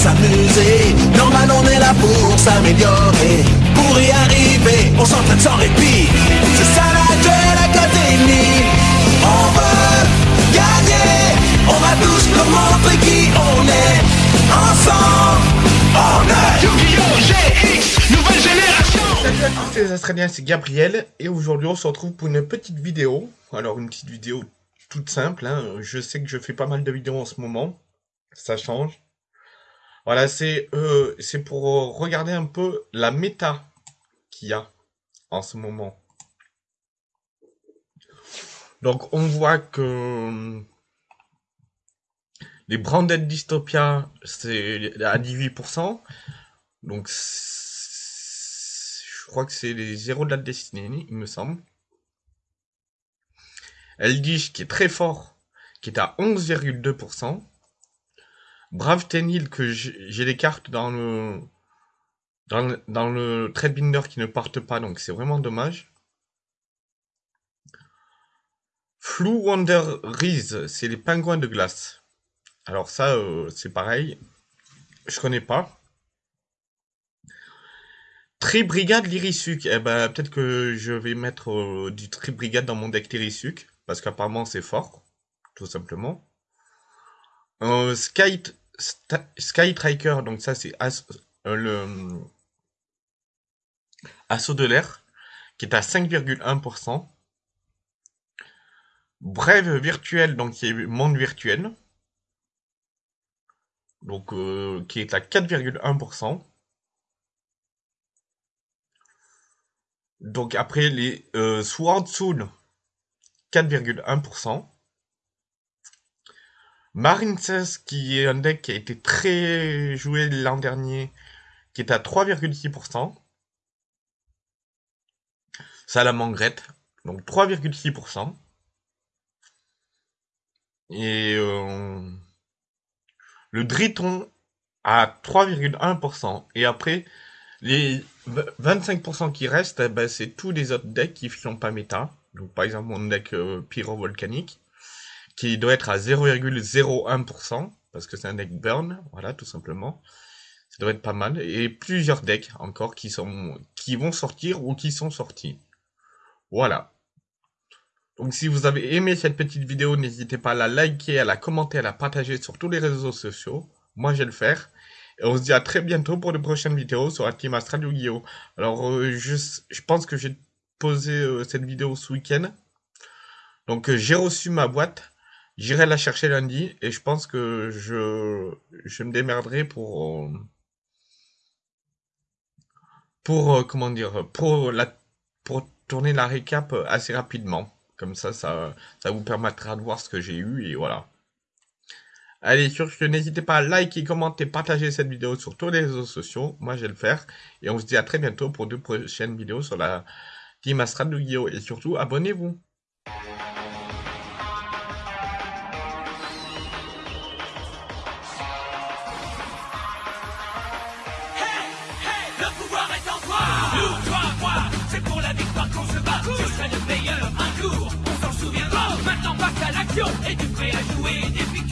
s'amuser. Normal, on est là pour s'améliorer. Pour y arriver, on s'entraîne sans répit. C'est ça la Duel Académie. On veut gagner. On va tous nous montrer qui on est. Ensemble, on est Yu-Gi-Oh! GX, nouvelle génération. Salut à tous les Australiens, c'est Gabriel. Et aujourd'hui, on se retrouve pour une petite vidéo. Alors, une petite vidéo toute simple. Hein. Je sais que je fais pas mal de vidéos en ce moment. Ça change. Voilà, c'est euh, pour regarder un peu la méta qu'il y a en ce moment. Donc on voit que les branded dystopia c'est à 18%. Donc je crois que c'est les héros de la destinée, il me semble. Eldish qui est très fort, qui est à 11,2%. Brave Tenil que j'ai les cartes dans le, dans le, qui ne partent pas, donc c'est vraiment dommage. Flu Wonder Reese, c'est les pingouins de glace. Alors ça, euh, c'est pareil. Je connais pas. Tri-brigade Lirisuc. Eh ben, peut-être que je vais mettre euh, du Tri-brigade dans mon deck Lirisuc. Parce qu'apparemment, c'est fort. Tout simplement. Euh, Sky, Sky Striker. Donc, ça, c'est euh, le Assaut de l'air. Qui est à 5,1%. Brève virtuel. Donc, qui est monde virtuel. Donc, qui est à 4,1%. Donc après les euh, Sword Soul, 4,1%. Marincess, qui est un deck qui a été très joué l'an dernier, qui est à 3,6%. Salamangrette, donc 3,6%. Et euh, le Driton à 3,1%. Et après, les 25% qui restent, eh ben, c'est tous les autres decks qui ne sont pas méta. Donc par exemple mon deck euh, pyro-volcanique, qui doit être à 0,01%, parce que c'est un deck burn, voilà, tout simplement. Ça doit être pas mal. Et plusieurs decks encore qui, sont, qui vont sortir ou qui sont sortis. Voilà. Donc si vous avez aimé cette petite vidéo, n'hésitez pas à la liker, à la commenter, à la partager sur tous les réseaux sociaux. Moi, je vais le faire. Et on se dit à très bientôt pour de prochaines vidéos sur team Astral Yu-Gi-Oh! Alors, euh, je, je, pense que j'ai posé euh, cette vidéo ce week-end. Donc, euh, j'ai reçu ma boîte. J'irai la chercher lundi. Et je pense que je, je me démerderai pour... pour, comment dire, pour, la, pour tourner la récap assez rapidement. Comme ça, ça, ça vous permettra de voir ce que j'ai eu. Et voilà. Allez, sur ce, n'hésitez pas à liker, commenter, partager cette vidéo sur tous les réseaux sociaux. Moi, je vais le faire. Et on se dit à très bientôt pour de prochaines vidéos sur la Team Astral de Guillaume. Et surtout, abonnez-vous. educate, graduate, if you